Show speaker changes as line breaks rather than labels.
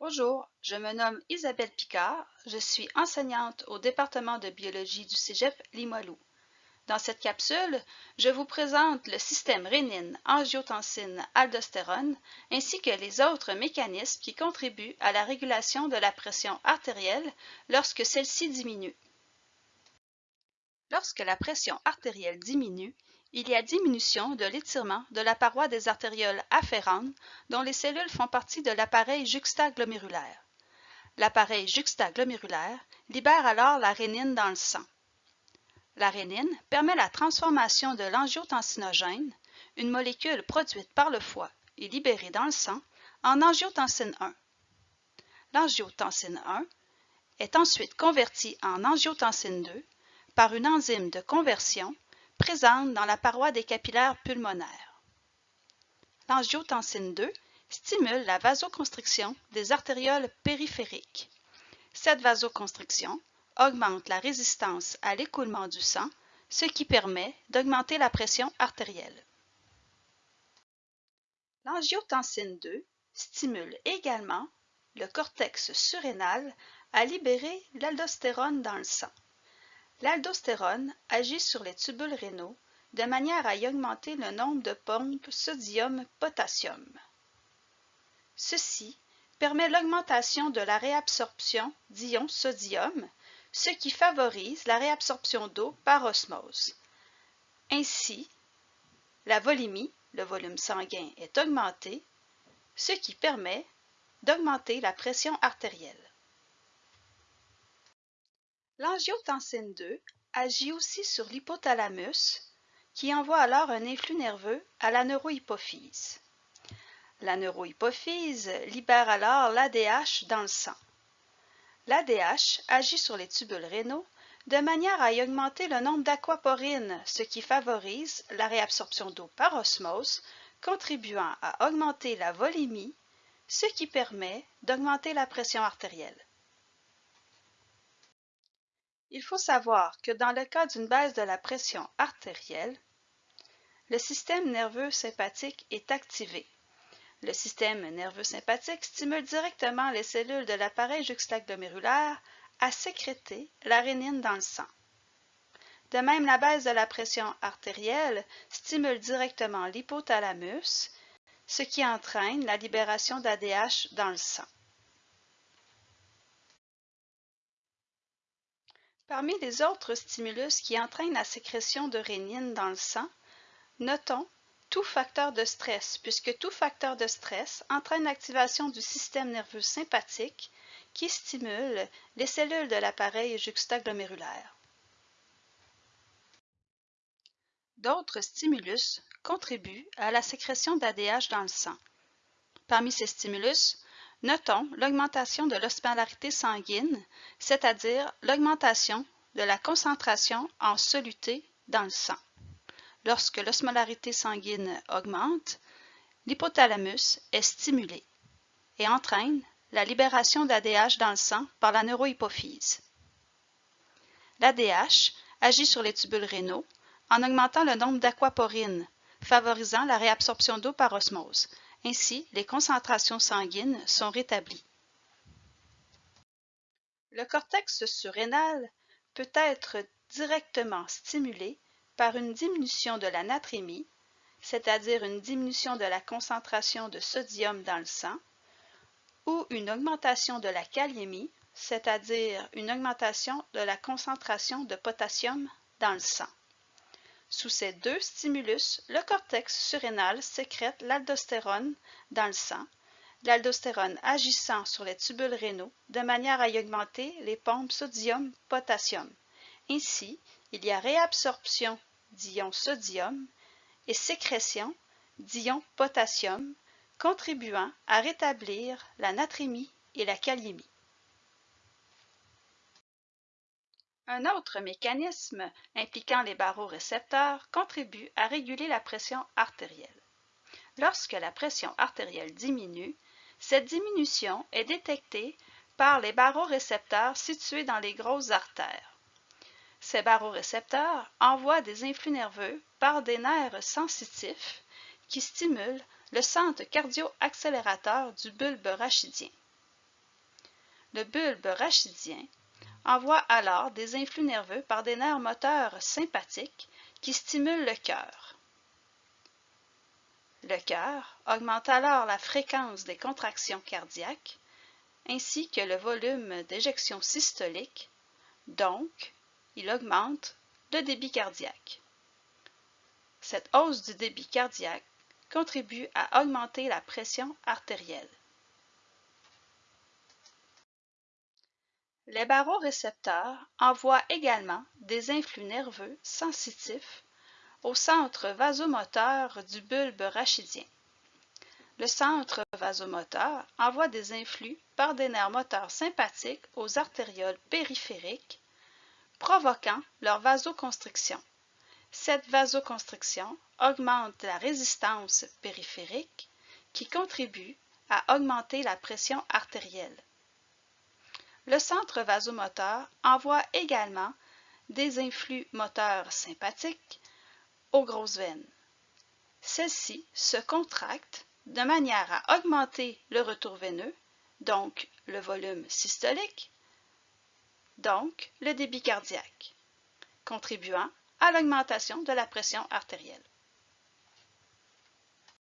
Bonjour, je me nomme Isabelle Picard, je suis enseignante au département de biologie du Cégep Limoilou. Dans cette capsule, je vous présente le système rénine, angiotensine, aldostérone ainsi que les autres mécanismes qui contribuent à la régulation de la pression artérielle lorsque celle-ci diminue. Lorsque la pression artérielle diminue, il y a diminution de l'étirement de la paroi des artérioles afférentes dont les cellules font partie de l'appareil juxtaglomérulaire. L'appareil juxtaglomérulaire libère alors la rénine dans le sang. La rénine permet la transformation de l'angiotensinogène, une molécule produite par le foie et libérée dans le sang, en angiotensine 1. L'angiotensine 1 est ensuite convertie en angiotensine 2 par une enzyme de conversion présente dans la paroi des capillaires pulmonaires. L'angiotensine 2 stimule la vasoconstriction des artérioles périphériques. Cette vasoconstriction augmente la résistance à l'écoulement du sang, ce qui permet d'augmenter la pression artérielle. L'angiotensine 2 stimule également le cortex surrénal à libérer l'aldostérone dans le sang. L'aldostérone agit sur les tubules rénaux de manière à y augmenter le nombre de pompes sodium-potassium. Ceci permet l'augmentation de la réabsorption d'ions sodium, ce qui favorise la réabsorption d'eau par osmose. Ainsi, la volémie, le volume sanguin, est augmenté, ce qui permet d'augmenter la pression artérielle. L'angiotensine 2 agit aussi sur l'hypothalamus, qui envoie alors un influx nerveux à la neurohypophyse. La neurohypophyse libère alors l'ADH dans le sang. L'ADH agit sur les tubules rénaux de manière à augmenter le nombre d'aquaporines, ce qui favorise la réabsorption d'eau par osmose, contribuant à augmenter la volémie, ce qui permet d'augmenter la pression artérielle. Il faut savoir que dans le cas d'une baisse de la pression artérielle, le système nerveux sympathique est activé. Le système nerveux sympathique stimule directement les cellules de l'appareil juxtaglomérulaire à sécréter la rénine dans le sang. De même, la baisse de la pression artérielle stimule directement l'hypothalamus, ce qui entraîne la libération d'ADH dans le sang. Parmi les autres stimulus qui entraînent la sécrétion de rénine dans le sang, notons tout facteur de stress, puisque tout facteur de stress entraîne l'activation du système nerveux sympathique qui stimule les cellules de l'appareil juxtaglomérulaire. D'autres stimulus contribuent à la sécrétion d'ADH dans le sang. Parmi ces stimulus, Notons l'augmentation de l'osmolarité sanguine, c'est-à-dire l'augmentation de la concentration en soluté dans le sang. Lorsque l'osmolarité sanguine augmente, l'hypothalamus est stimulé et entraîne la libération d'ADH dans le sang par la neurohypophyse. L'ADH agit sur les tubules rénaux en augmentant le nombre d'aquaporines, favorisant la réabsorption d'eau par osmose, ainsi, les concentrations sanguines sont rétablies. Le cortex surrénal peut être directement stimulé par une diminution de la natrémie, c'est-à-dire une diminution de la concentration de sodium dans le sang, ou une augmentation de la kaliémie, c'est-à-dire une augmentation de la concentration de potassium dans le sang. Sous ces deux stimulus, le cortex surrénal sécrète l'aldostérone dans le sang, l'aldostérone agissant sur les tubules rénaux de manière à y augmenter les pompes sodium-potassium. Ainsi, il y a réabsorption d'ions sodium et sécrétion d'ions potassium, contribuant à rétablir la natrémie et la kaliémie. Un autre mécanisme impliquant les barorécepteurs contribue à réguler la pression artérielle. Lorsque la pression artérielle diminue, cette diminution est détectée par les barorécepteurs situés dans les grosses artères. Ces barorécepteurs envoient des influx nerveux par des nerfs sensitifs qui stimulent le centre cardio-accélérateur du bulbe rachidien. Le bulbe rachidien envoie alors des influx nerveux par des nerfs moteurs sympathiques qui stimulent le cœur. Le cœur augmente alors la fréquence des contractions cardiaques ainsi que le volume d'éjection systolique, donc il augmente le débit cardiaque. Cette hausse du débit cardiaque contribue à augmenter la pression artérielle. Les barorécepteurs envoient également des influx nerveux sensitifs au centre vasomoteur du bulbe rachidien. Le centre vasomoteur envoie des influx par des nerfs moteurs sympathiques aux artérioles périphériques, provoquant leur vasoconstriction. Cette vasoconstriction augmente la résistance périphérique qui contribue à augmenter la pression artérielle. Le centre vasomoteur envoie également des influx moteurs sympathiques aux grosses veines. Celles-ci se contractent de manière à augmenter le retour veineux, donc le volume systolique, donc le débit cardiaque, contribuant à l'augmentation de la pression artérielle.